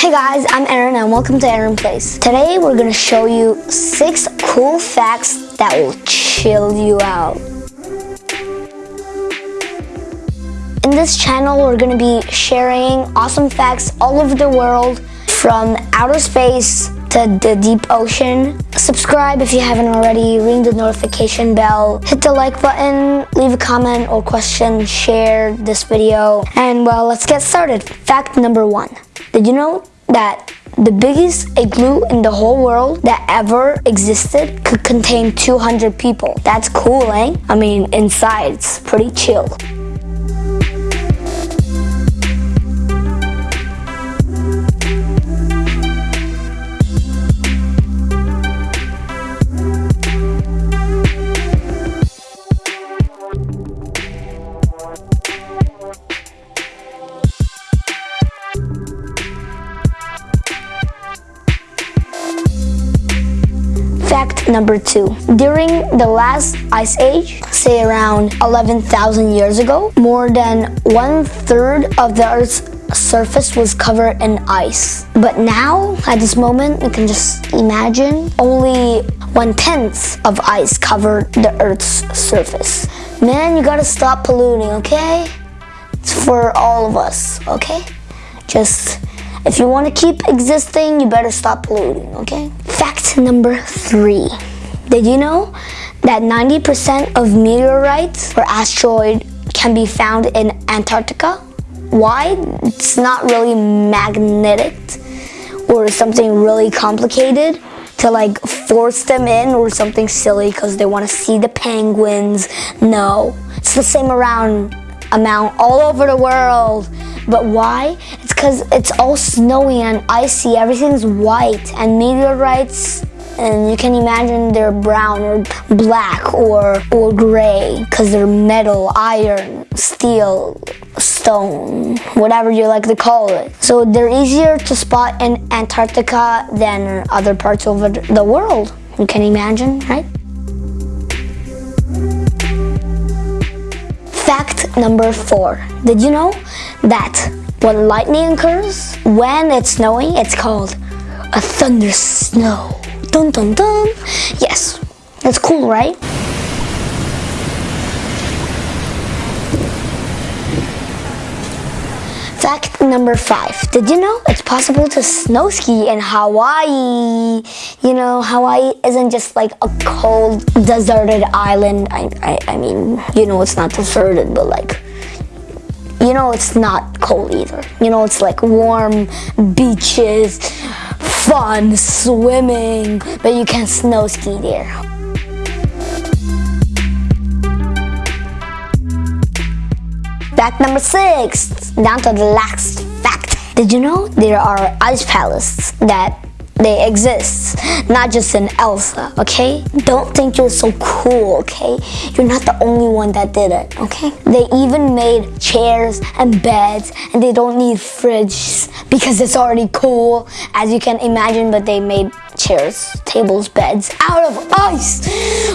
Hey guys, I'm Aaron and welcome to Aaron Place. Today we're gonna show you six cool facts that will chill you out. In this channel, we're gonna be sharing awesome facts all over the world from outer space to the deep ocean. Subscribe if you haven't already, ring the notification bell, hit the like button, leave a comment or question, share this video, and well, let's get started. Fact number one. Did you know that the biggest igloo in the whole world that ever existed could contain 200 people? That's cool, eh? I mean, inside it's pretty chill. Fact number two. During the last ice age, say around 11,000 years ago, more than one third of the Earth's surface was covered in ice. But now, at this moment, you can just imagine only one tenth of ice covered the Earth's surface. Man, you gotta stop polluting, okay? It's for all of us, okay? Just if you want to keep existing, you better stop polluting, okay? Fact number three. Did you know that 90% of meteorites or asteroid can be found in Antarctica? Why? It's not really magnetic or something really complicated to like force them in or something silly because they want to see the penguins. No, it's the same around amount all over the world. But why? Because it's all snowy and icy. Everything's white and meteorites and you can imagine they're brown or black or or gray because they're metal, iron, steel, stone, whatever you like to call it. So they're easier to spot in Antarctica than other parts of the world. You can imagine, right? Fact number four. Did you know that when lightning occurs, when it's snowing, it's called a thunder snow. Dun dun dun. Yes, that's cool, right? Fact number five. Did you know it's possible to snow ski in Hawaii? You know, Hawaii isn't just like a cold, deserted island. I, I, I mean, you know, it's not deserted, but like, you know, it's not cold either. You know, it's like warm beaches, fun, swimming, but you can snow ski there. Fact number six, down to the last fact. Did you know there are ice palaces that they exist, not just in Elsa, okay? Don't think you're so cool, okay? You're not the only one that did it, okay? They even made chairs and beds and they don't need fridges because it's already cool, as you can imagine, but they made chairs, tables, beds out of ice.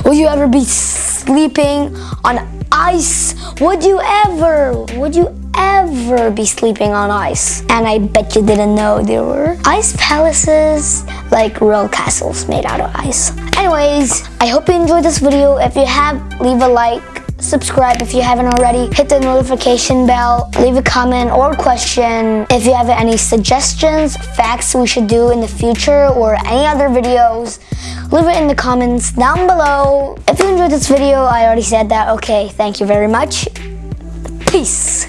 Will you ever be sleeping on ice. Would you ever, would you ever be sleeping on ice? And I bet you didn't know there were ice palaces, like real castles made out of ice. Anyways, I hope you enjoyed this video. If you have, leave a like, subscribe if you haven't already, hit the notification bell, leave a comment or question. If you have any suggestions, facts we should do in the future or any other videos, leave it in the comments down below. If you enjoyed this video, I already said that. Okay, thank you very much. Peace.